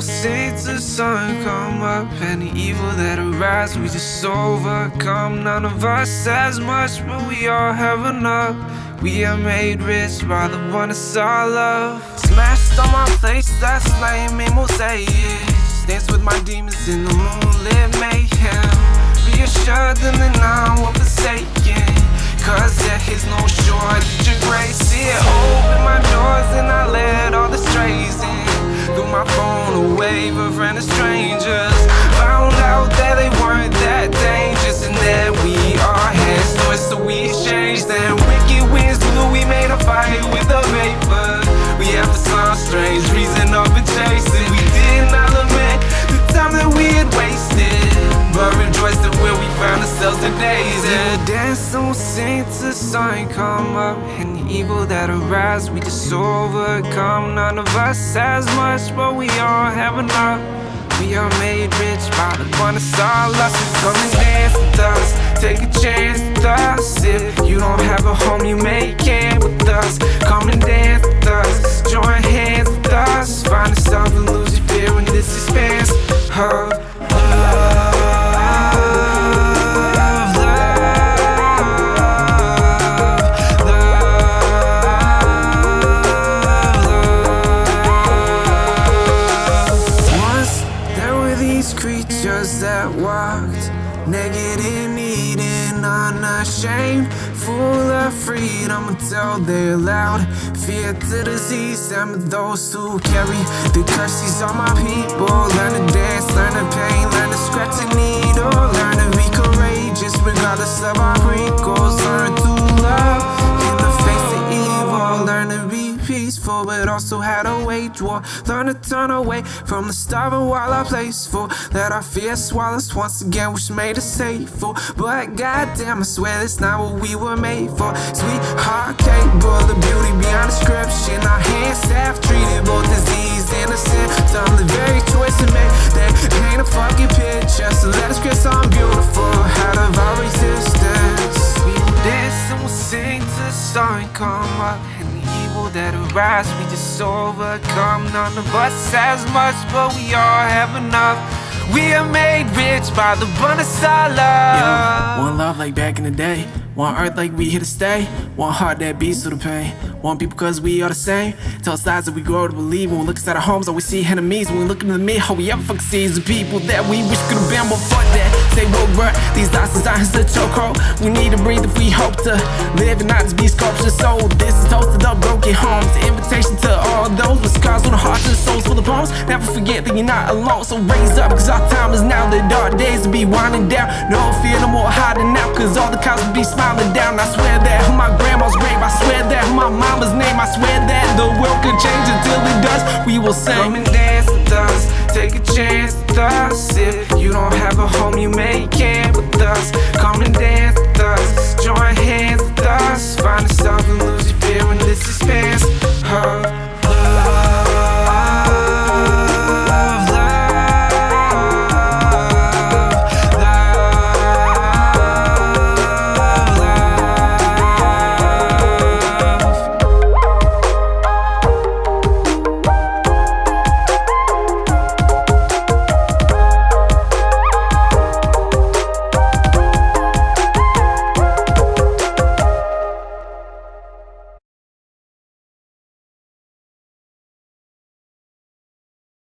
since the sun come up the evil that arises we just overcome. None of us has much, but we all have enough. We are made rich by the one that's our love. Smashed on my face, that's lame, made mosaics. Dance with my demons in the moonlit mayhem. Reassured them that now I'm forsaken. Cause there is no shortage of grace. Yeah, open my doors ourselves today. Yeah, dance and we'll sing till the sun come up, and the evil that arises we just overcome. None of us has much, but we all have enough. We are made rich by the one that saw us. Come and dance with us, take a chance with us. If you don't have a home, you make it with us. Come and dance with us, join hands with us. Find yourself and lose your fear when this expands of creatures that walked naked and eating, unashamed, full of freedom until they allowed fear to disease and Those who carry the curses on my people. Learn to dance, learn to pain, learn to scratch a needle, learn to be courageous regardless of our wrinkles, peaceful, but also had a wage war. Learn to turn away from the starving while I placeful. Let our fear swallow us once again, which made us hateful. But goddamn, I swear that's not what we were made for. Sweetheart, and the evil that arises we just overcome. None of us has much, but we all have enough. We are made rich by the abundance of one love like back in the day. One earth like we here to stay. One heart that beats through the pain. One people cause we are the same. Tell lies that we grow to believe. When we look inside our homes, all we see enemies. When we look into the mirror, all we ever fucking see is the people that we wish could have been. But fuck that. What right. These lies designed as a chokehold. We need to breathe if we hope to live and not just be sculptures. So this is toasted up broken homes. Invitation to all those with scars on the hearts and souls full of bones. Never forget that you're not alone. So raise up, cause our time is now. The dark days will be winding down. No fear, no more hiding out. Cause all the cows will be smiling down. I swear that on my grandma's grave. I swear that on my mama's name. I swear that the world could change until it does. We will sing.